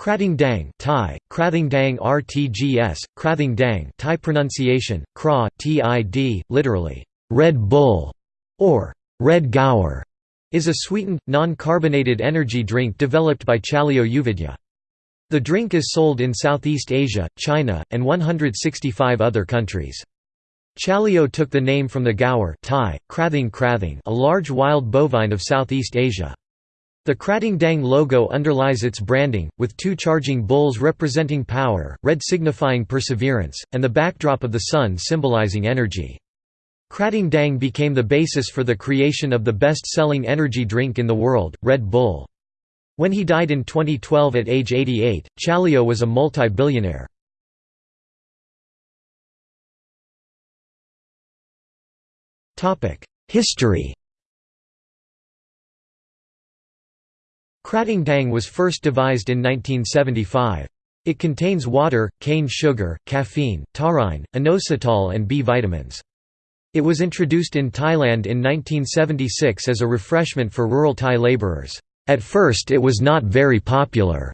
Krathing Daeng Thai, Krathing Daeng RTGS, Krathing Daeng Thai pronunciation, Kra, Tid, literally, Red Bull, or Red gaur, is a sweetened, non-carbonated energy drink developed by Chaleo Yoovidhya. The drink is sold in Southeast Asia, China, and 165 other countries. Chalio took the name from the gaur Thai, krathing krathing a large wild bovine of Southeast Asia. The Krathing Daeng logo underlies its branding, with two charging bulls representing power, red signifying perseverance, and the backdrop of the sun symbolizing energy. Krathing Daeng became the basis for the creation of the best-selling energy drink in the world, Red Bull. When he died in 2012 at age 88, Chaleo was a multi-billionaire. History Krathing Daeng was first devised in 1975. It contains water, cane sugar, caffeine, taurine, inositol and B vitamins. It was introduced in Thailand in 1976 as a refreshment for rural Thai laborers. At first it was not very popular,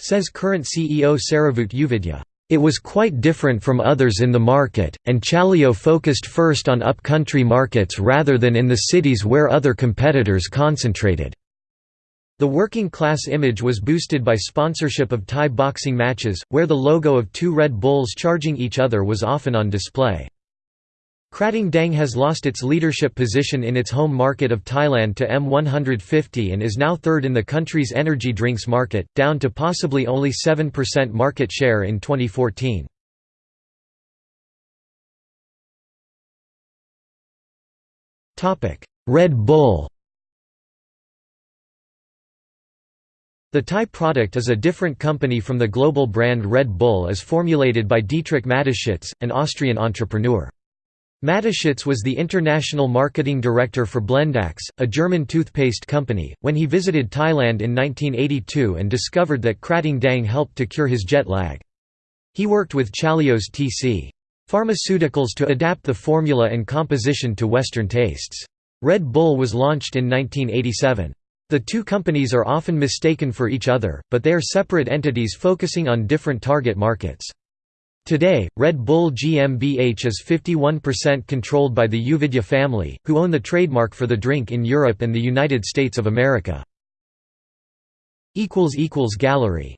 says current CEO Saravoot Yoovidhya. It was quite different from others in the market, and Chaleo focused first on up-country markets rather than in the cities where other competitors concentrated. The working class image was boosted by sponsorship of Thai boxing matches, where the logo of two Red Bulls charging each other was often on display. Krathing Daeng has lost its leadership position in its home market of Thailand to M150 and is now third in the country's energy drinks market, down to possibly only 7% market share in 2014. Red Bull The Thai product is a different company from the global brand Red Bull as formulated by Dietrich Mateschitz, an Austrian entrepreneur. Mateschitz was the international marketing director for Blendax, a German toothpaste company, when he visited Thailand in 1982 and discovered that Krating Daeng helped to cure his jet lag. He worked with Chaleo's TC Pharmaceuticals to adapt the formula and composition to Western tastes. Red Bull was launched in 1987. The two companies are often mistaken for each other, but they are separate entities focusing on different target markets. Today, Red Bull GmbH is 51% controlled by the Yoovidhya family, who own the trademark for the drink in Europe and the United States of America. Gallery